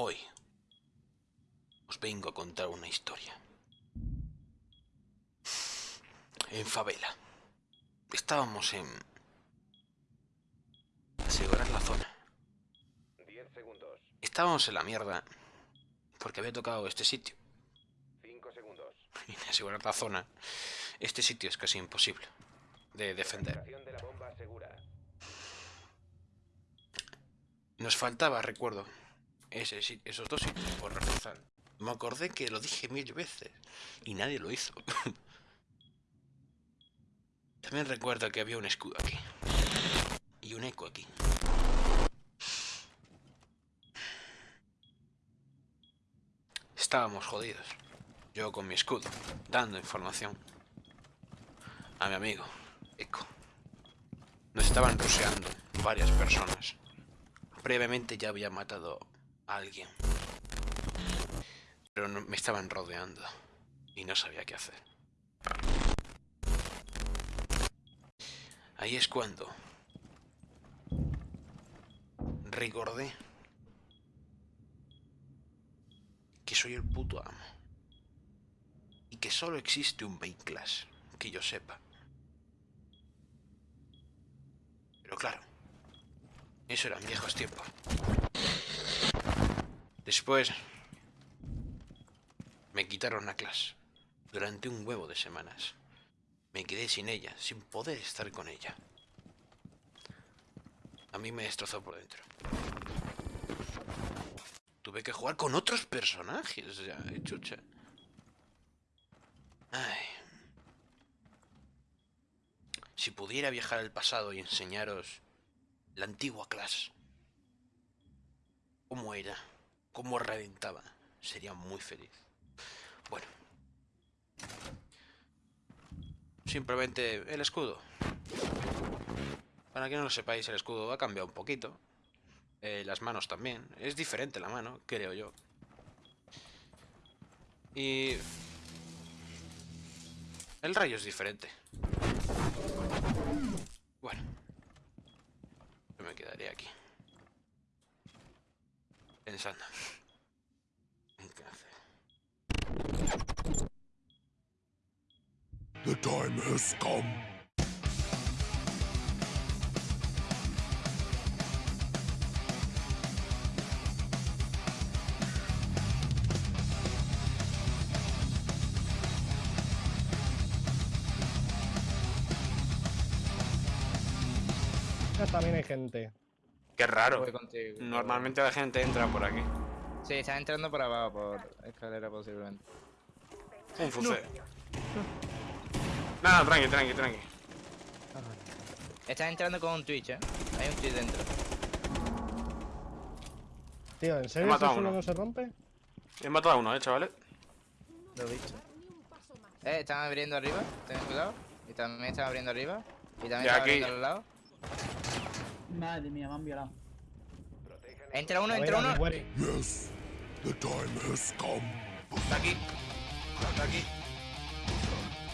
Hoy os vengo a contar una historia. En favela. Estábamos en... Asegurar la zona. 10 segundos. Estábamos en la mierda. Porque había tocado este sitio. 5 segundos. Y de asegurar la zona. Este sitio es casi imposible. De defender. De la bomba. Nos faltaba, recuerdo, ese, esos dos sitios por reforzar. Me acordé que lo dije mil veces y nadie lo hizo. También recuerdo que había un escudo aquí. Y un eco aquí. Estábamos jodidos. Yo con mi escudo, dando información a mi amigo, Eco. Nos estaban ruseando varias personas. Previamente ya había matado alguien. Pero no- me estaban rodeando. Y no sabía qué hacer. Ahí es cuando... Recordé... Que soy el puto amo. Y que solo existe un main class. Que yo sepa. Pero claro, eso eran viejos tiempos. Después me quitaron la clase durante un huevo de semanas. Me quedé sin ella, sin poder estar con ella. A mí me destrozó por dentro. Tuve que jugar con otros personajes, eh, chucha. Ay. Si pudiera viajar al pasado y enseñaros la antigua clase, cómo era, cómo reventaba, sería muy feliz. Bueno. Simplemente el escudo. Para que no lo sepáis, el escudo ha cambiado un poquito. Eh, las manos también. Es diferente la mano, creo yo. Y... El rayo es diferente. Bueno. Yo me quedaré aquí. Pensando. en qué hacer. The time has come. También hay gente. Qué raro. Contigo. Normalmente la gente entra por aquí. Sí, están entrando por abajo, por escalera posiblemente. Un fuce. Nada, tranqui, tranqui, tranqui. Están entrando con un Twitch, ¿eh? Hay un Twitch dentro. Tío, ¿en serio a uno. no se rompe? He matado a uno, eh, chavales. Lo he visto. Eh, están abriendo arriba, ten cuidado. Y también están abriendo arriba. Y también están abriendo al lado. Madre mía, me han violado. Entra uno, entra uno. Yes, the time has come. Está aquí. Está aquí.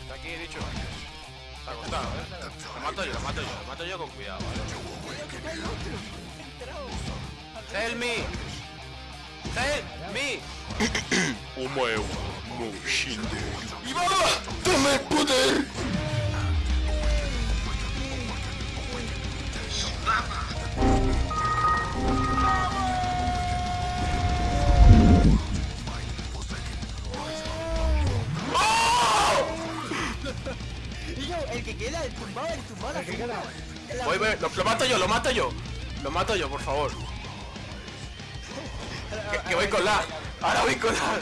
Está aquí, he dicho. Está acostado, eh. Lo mato yo, lo mato yo, lo mato yo con cuidado, ¿vale? Help me. Help me. Omae wa mou shinderu. Dame el poder. Queda, el tumbado, el tumbado. El que queda. Voy, voy, lo, lo mato yo, lo mato yo. Lo mato yo, por favor. Que, que voy con la. Ahora voy con la.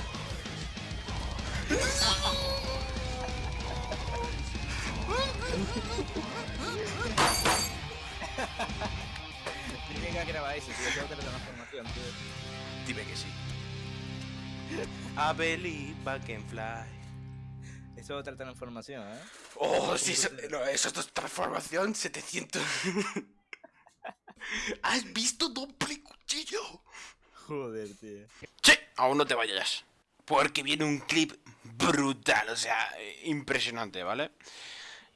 Tiene que eso, tío. Tengo que tener transformación, tío. Dime que sí. I believe I can fly. Eso es otra transformación, ¿eh? Oh, sí, eso, no, eso es transformación 700. ¿Has visto doble cuchillo? Joder, tío. Sí, aún no te vayas. Porque viene un clip brutal, o sea, eh, impresionante, ¿vale?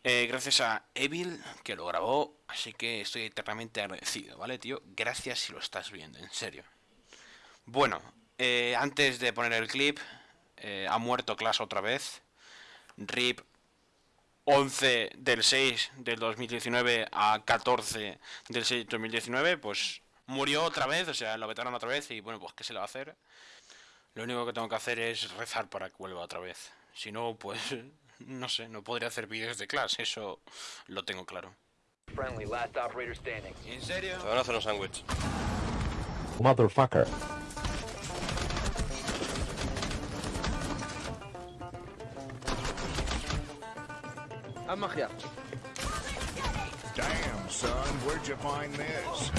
Eh, gracias a Evil, que lo grabó, así que estoy eternamente agradecido, ¿vale, tío? Gracias si lo estás viendo, en serio. Bueno, eh, antes de poner el clip, eh, ha muerto Clash otra vez. RIP 11 del 6 del 2019 a 14 del 6 del 2019, pues murió otra vez, o sea, lo vetaron otra vez y bueno, pues ¿qué se le va a hacer? Lo único que tengo que hacer es rezar para que vuelva otra vez. Si no, pues no sé, no podría hacer vídeos de Clash, eso lo tengo claro. Friendly, last operator standing. ¿En serio? Te van a hacer un sándwich. Motherfucker. Haz magia. Damn, son, where'd you find this?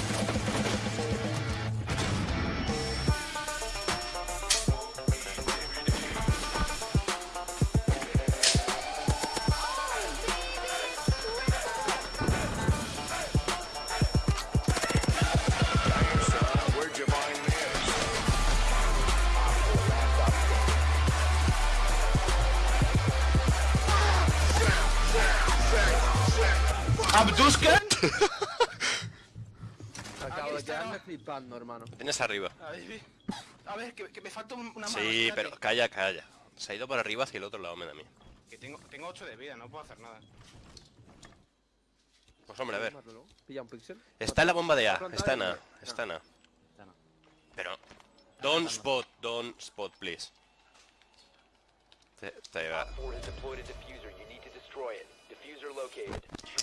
¿Abduscan? Acabo de quedarme flipando, hermano. Tienes arriba. A ver, que, que me falta un- una mano. Sí, espérate. pero calla, calla. Se ha ido por arriba hacia el otro lado, me da a mí. Que tengo, tengo 8 de vida, no puedo hacer nada. Pues hombre, a ver. Pilla un pixel. Está en la bomba de A. Está en. A. Está en A. Pero... Don't spot, don't spot, please. Te, te va.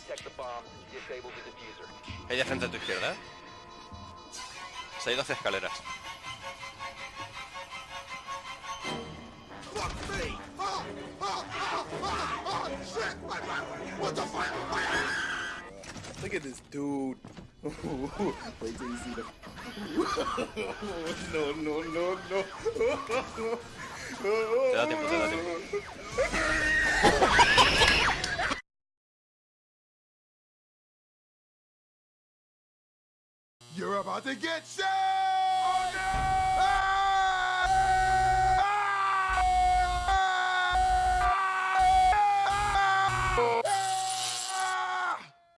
Op 4 has deployed a diffuser. You need to destroy it. Diffuser located. Protect the bomb. Disable the diffuser. Hay de frente a tu izquierda, ¿eh? Se ha ido hacia escaleras. Look at this dude. Wait till you see the. no, no, no, no. Te da tiempo, te da tiempo. You're about to get shot!